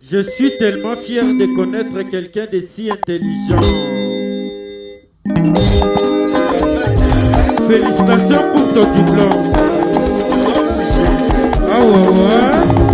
Je suis tellement fier de connaître quelqu'un de si intelligent. Félicitations pour ton diplôme. Ah ouais.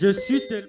Je suis tellement...